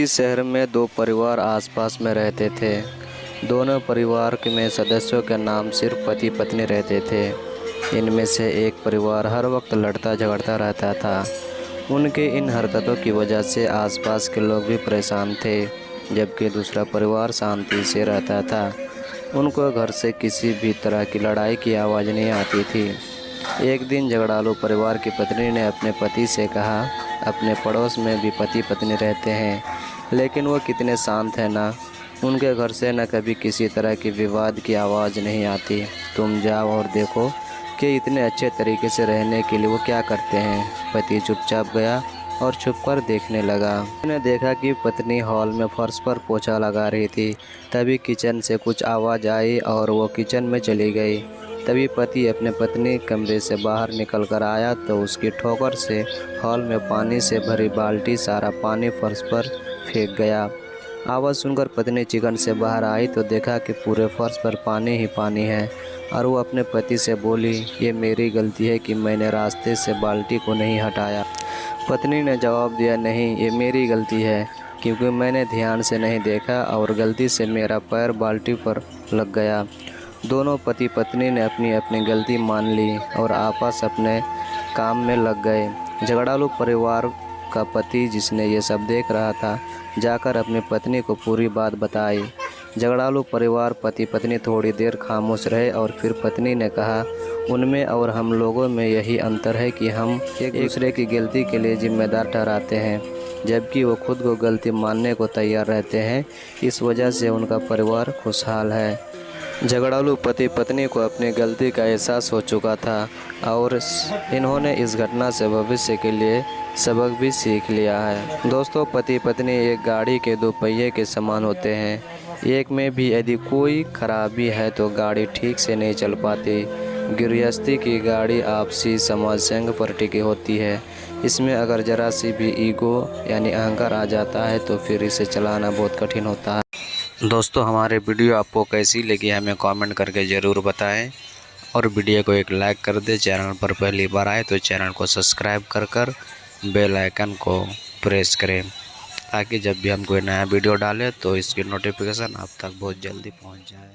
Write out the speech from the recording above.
इस शहर में दो परिवार आसपास में रहते थे। दोनों परिवार के में सदस्यों के नाम सिर्फ़ पति पत्नी रहते थे। इनमें से एक परिवार हर वक्त लड़ता झगड़ता रहता था। उनके इन हरकतों की वजह से आसपास के लोग भी परेशान थे, जबकि दूसरा परिवार शांति से रहता था। उनको घर से किसी भी तरह की लड़ाई की आवाज़ नहीं आती थी। एक दिन झगड़ालू परिवार की पत्नी ने अपने पति से कहा, अपने पड़ोस में भी पति पत्नी रहते हैं। लेकिन वो कितने शांत हैं ना। उनके घर से न कभी किसी तरह की विवाद की आवाज़ नहीं आती। तुम जाओ और देखो कि इतने अच्छे तरीके से रहने के लिए वो क्या करते हैं। पति चुपचाप गया और छुप कर देखने लगा। उसने देखा कि पत्नी हॉल में फर्श पर पोछा लगा रही थी। तभी किचन से कुछ आवाज़ आई और वो किचन में चली गई। तभी पति अपने पत्नी कमरे से बाहर निकल कर आया तो उसकी ठोकर से हॉल में पानी से भरी बाल्टी सारा पानी फर्श पर फेंक गया। आवाज़ सुनकर पत्नी चिकन से बाहर आई तो देखा कि पूरे फर्श पर पानी ही पानी है और वो अपने पति से बोली, ये मेरी गलती है कि मैंने रास्ते से बाल्टी को नहीं हटाया। पत्नी ने जवाब दिया, नहीं, ये मेरी गलती है, क्योंकि मैंने ध्यान से नहीं देखा और गलती से मेरा पैर बाल्टी पर लग गया। दोनों पति पत्नी ने अपनी अपनी गलती मान ली और आपस अपने काम में लग गए। झगड़ालू परिवार का पति जिसने ये सब देख रहा था, जाकर अपनी पत्नी को पूरी बात बताई। झगड़ालू परिवार पति पत्नी थोड़ी देर खामोश रहे और फिर पत्नी ने कहा, उनमें और हम लोगों में यही अंतर है कि हम एक दूसरे की गलती के लिए जिम्मेदार ठहराते हैं, जबकि वो खुद को गलती मानने को तैयार रहते हैं। इस वजह से उनका परिवार खुशहाल है। झगड़ालू पति पत्नी को अपनी गलती का एहसास हो चुका था और इन्होंने इस घटना से भविष्य के लिए सबक भी सीख लिया है। दोस्तों पति पत्नी एक गाड़ी के दो पहिए के समान होते हैं। एक में भी यदि कोई खराबी है तो गाड़ी ठीक से नहीं चल पाती। गृहस्थी की गाड़ी आपसी समाज संघ पर टिकी होती है। इसमें अगर ज़रा सी भी ईगो यानी अहंकार आ जाता है तो फिर इसे चलाना बहुत कठिन होता है। दोस्तों, हमारे वीडियो आपको कैसी लगी हमें कमेंट करके ज़रूर बताएँ। और वीडियो को एक लाइक कर दें, चैनल पर पहली बार आए तो चैनल को सब्सक्राइब कर कर बेल आइकन को प्रेस करें। ताकि जब भी हम कोई नया वीडियो डालें तो इसकी नोटिफिकेशन आप तक बहुत जल्दी पहुँच जाए।